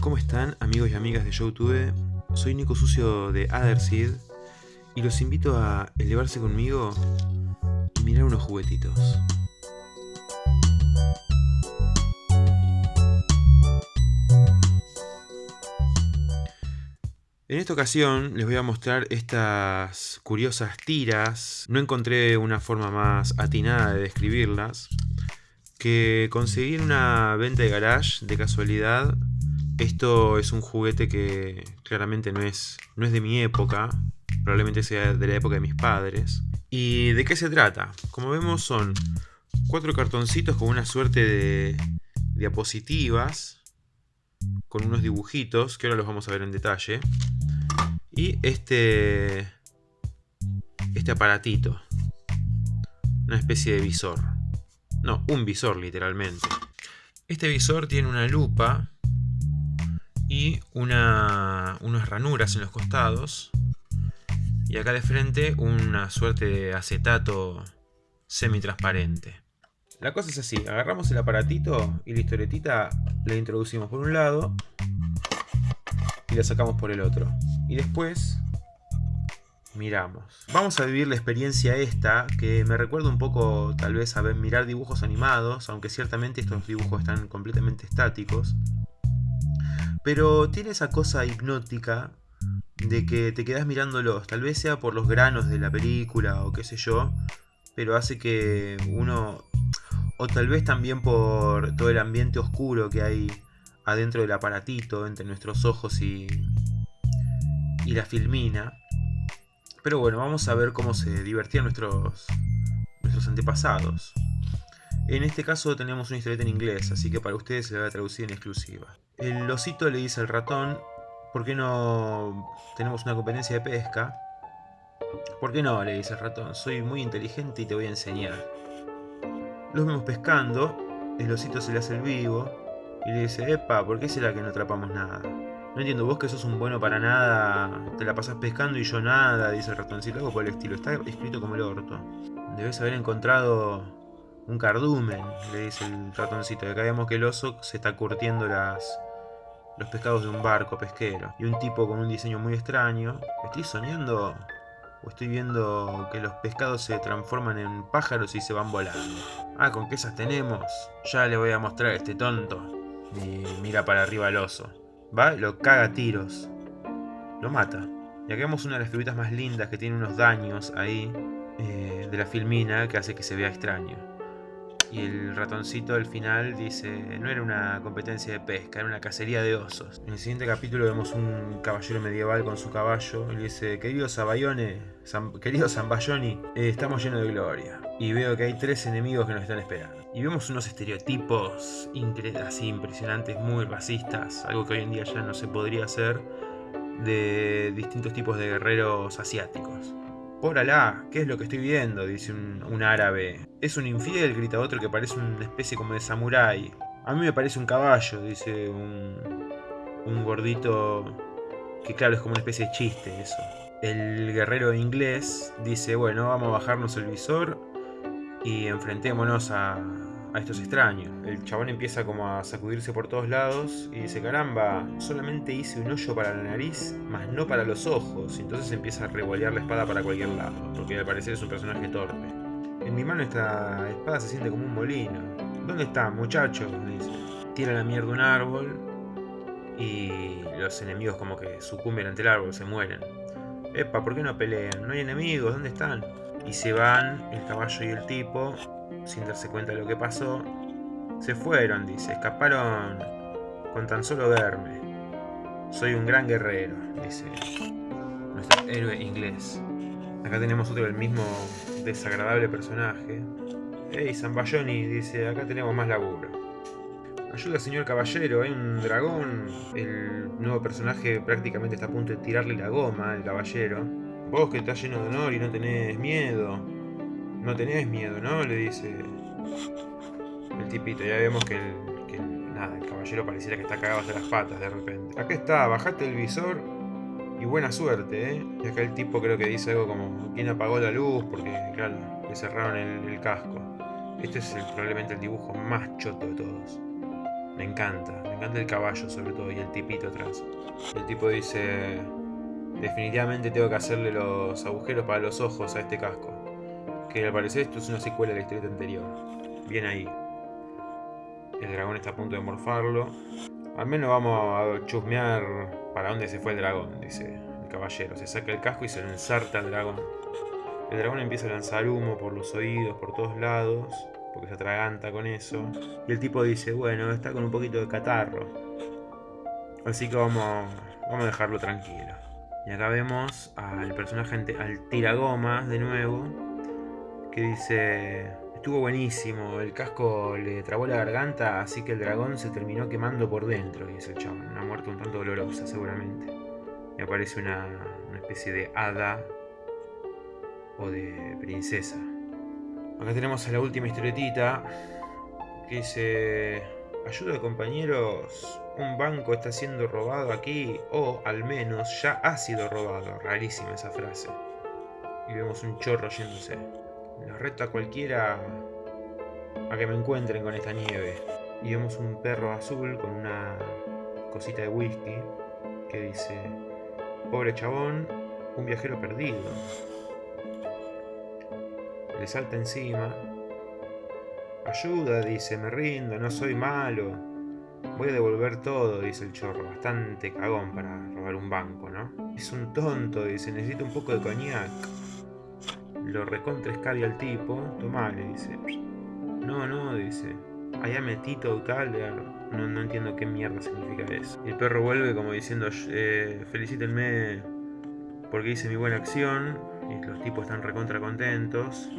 ¿Cómo están amigos y amigas de YouTube? Soy Nico Sucio de Otherseed y los invito a elevarse conmigo y mirar unos juguetitos. En esta ocasión les voy a mostrar estas curiosas tiras. No encontré una forma más atinada de describirlas. Que conseguí en una venta de garage de casualidad esto es un juguete que claramente no es, no es de mi época, probablemente sea de la época de mis padres. ¿Y de qué se trata? Como vemos son cuatro cartoncitos con una suerte de diapositivas, con unos dibujitos, que ahora los vamos a ver en detalle. Y este, este aparatito, una especie de visor. No, un visor literalmente. Este visor tiene una lupa y una, unas ranuras en los costados. Y acá de frente una suerte de acetato semi-transparente. La cosa es así, agarramos el aparatito y la historietita la introducimos por un lado y la sacamos por el otro. Y después miramos. Vamos a vivir la experiencia esta, que me recuerda un poco tal vez a ver, mirar dibujos animados, aunque ciertamente estos dibujos están completamente estáticos. Pero tiene esa cosa hipnótica de que te quedas mirándolos. Tal vez sea por los granos de la película o qué sé yo. Pero hace que uno... O tal vez también por todo el ambiente oscuro que hay adentro del aparatito, entre nuestros ojos y, y la filmina. Pero bueno, vamos a ver cómo se divertían nuestros, nuestros antepasados. En este caso tenemos una historieta en inglés, así que para ustedes se la voy a traducir en exclusiva. El osito le dice al ratón, ¿por qué no tenemos una competencia de pesca? ¿Por qué no? le dice el ratón, soy muy inteligente y te voy a enseñar. Los vemos pescando, el osito se le hace el vivo y le dice, epa, ¿por qué será que no atrapamos nada? No entiendo, vos que sos un bueno para nada, te la pasas pescando y yo nada, dice el ratoncito, algo por el estilo, está escrito como el orto. Debes haber encontrado un cardumen, le dice el ratoncito. Acá vemos que el oso se está curtiendo las, los pescados de un barco pesquero. Y un tipo con un diseño muy extraño. ¿Estoy soñando? ¿O estoy viendo que los pescados se transforman en pájaros y se van volando? Ah, ¿con qué esas tenemos? Ya le voy a mostrar a este tonto. Y mira para arriba el oso. Va, lo caga a tiros. Lo mata. Y acá vemos una de las figuritas más lindas que tiene unos daños ahí. Eh, de la filmina que hace que se vea extraño. Y el ratoncito al final dice, no era una competencia de pesca, era una cacería de osos. En el siguiente capítulo vemos un caballero medieval con su caballo y le dice, querido Sabayone, querido Zambayoni, eh, estamos llenos de gloria. Y veo que hay tres enemigos que nos están esperando. Y vemos unos estereotipos así impresionantes, muy racistas, algo que hoy en día ya no se podría hacer, de distintos tipos de guerreros asiáticos. Por Alá, ¿qué es lo que estoy viendo? Dice un, árabe. Es un infiel, grita otro que parece una especie como de samurái. A mí me parece un caballo, dice un, un gordito que claro, es como una especie de chiste eso. El guerrero inglés dice, bueno, vamos a bajarnos el visor y enfrentémonos a, a estos extraños. El chabón empieza como a sacudirse por todos lados y dice, caramba, solamente hice un hoyo para la nariz, más no para los ojos. Y entonces empieza a revolear la espada para cualquier lado, porque al parecer es un personaje torpe. En mi mano esta espada se siente como un molino. ¿Dónde está, muchacho? dice. Tira la mierda un árbol y los enemigos como que sucumben ante el árbol, se mueren. Epa, ¿por qué no pelean? ¿No hay enemigos? ¿Dónde están? Y se van el caballo y el tipo sin darse cuenta de lo que pasó. Se fueron, dice, escaparon con tan solo verme. Soy un gran guerrero, dice nuestro héroe inglés. Acá tenemos otro del mismo desagradable personaje. Hey, Zambayoni, dice, acá tenemos más laburo. Ayuda, señor caballero, hay un dragón. El nuevo personaje prácticamente está a punto de tirarle la goma al caballero. Vos que estás lleno de honor y no tenés miedo. No tenés miedo, ¿no? Le dice el tipito. Ya vemos que el, nada, el caballero pareciera que está cagado hasta las patas de repente. Acá está, bajate el visor y buena suerte, ¿eh? Y acá el tipo creo que dice algo como, ¿quién apagó la luz? Porque, claro, le cerraron el, casco. Este es probablemente el dibujo más choto de todos. Me encanta, me encanta el caballo sobre todo y el tipito atrás. El tipo dice, definitivamente tengo que hacerle los agujeros para los ojos a este casco. Que al parecer esto es una secuela de la historia anterior. Bien ahí. El dragón está a punto de morfarlo. Al menos vamos a chusmear para dónde se fue el dragón, dice el caballero. Se saca el casco y se lo ensarta al dragón. El dragón empieza a lanzar humo por los oídos, por todos lados, porque se atraganta con eso. Y el tipo dice, bueno, está con un poquito de catarro. Así que vamos, vamos a dejarlo tranquilo. Y acá vemos al personaje, al tiragomas de nuevo, que dice, estuvo buenísimo, el casco le trabó la garganta, así que el dragón se terminó quemando por dentro, dice el chabón. Una muerte un tanto dolorosa, seguramente. Y aparece una, una especie de hada o de princesa. Acá tenemos a la última historietita que dice, ayuda compañeros, un banco está siendo robado aquí o al menos ya ha sido robado. Rarísima esa frase. Y vemos un chorro yéndose. Nos reta cualquiera a que me encuentren con esta nieve. Y vemos un perro azul con una cosita de whisky que dice, pobre chabón, un viajero perdido le salta encima. Ayuda, dice, me rindo, no soy malo. Voy a devolver todo, dice el chorro. Bastante cagón para robar un banco, ¿no? Es un tonto, dice, necesito un poco de coñac. Lo recontra al tipo. Tomá, le dice. No, no, dice. Allá metito tal. No, no entiendo qué mierda significa eso. El perro vuelve como diciendo, eh, felicítenme porque hice mi buena acción. Y los tipos están recontra contentos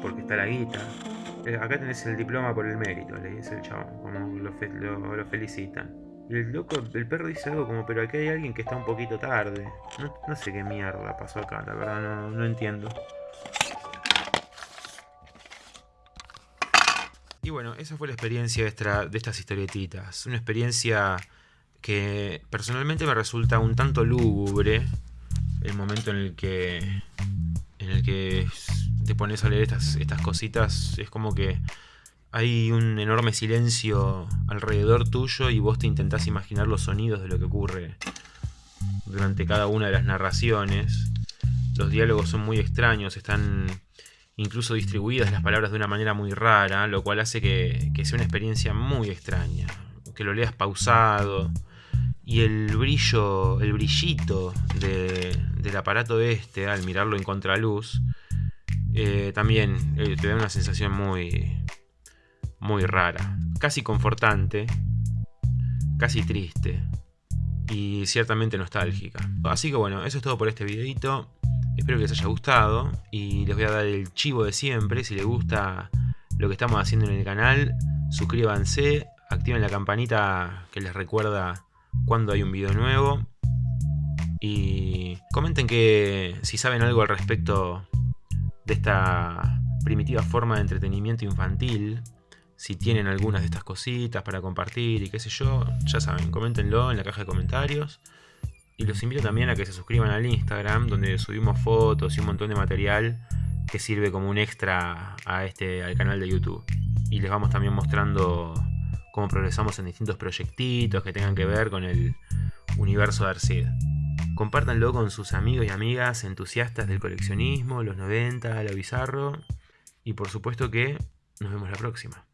porque está la guita. Eh, acá tenés el diploma por el mérito, le dice el chabón, como lo, felicitan. El loco, el perro dice algo como, pero aquí hay alguien que está un poquito tarde. No, sé qué mierda pasó acá, la verdad no, no entiendo. Y bueno, esa fue la experiencia de, de estas historietitas. Una experiencia que personalmente me resulta un tanto lúgubre. El momento en el que. En el que te pones a leer estas, estas cositas, es como que hay un enorme silencio alrededor tuyo y vos te intentás imaginar los sonidos de lo que ocurre durante cada una de las narraciones. Los diálogos son muy extraños, están incluso distribuidas las palabras de una manera muy rara, lo cual hace que, sea una experiencia muy extraña. Que lo leas pausado. Y el brillo, el brillito del aparato este, al mirarlo en contraluz, eh, también eh, te da una sensación muy, muy rara, casi confortante, casi triste y ciertamente nostálgica. Así que bueno, eso es todo por este videito. Espero que les haya gustado y les voy a dar el chivo de siempre. Si les gusta lo que estamos haciendo en el canal, suscríbanse, activen la campanita que les recuerda cuando hay un video nuevo. Y comenten que si saben algo al respecto de esta primitiva forma de entretenimiento infantil. Si tienen algunas de estas cositas para compartir y qué sé yo, ya saben, coméntenlo en la caja de comentarios. Y los invito también a que se suscriban al Instagram, donde subimos fotos y un montón de material que sirve como un extra a este, al canal de YouTube. Y les vamos también mostrando cómo progresamos en distintos proyectitos que tengan que ver con el universo de Arcid. Compártanlo con sus amigos y amigas entusiastas del coleccionismo, los 90, lo bizarro. Y por supuesto que nos vemos la próxima.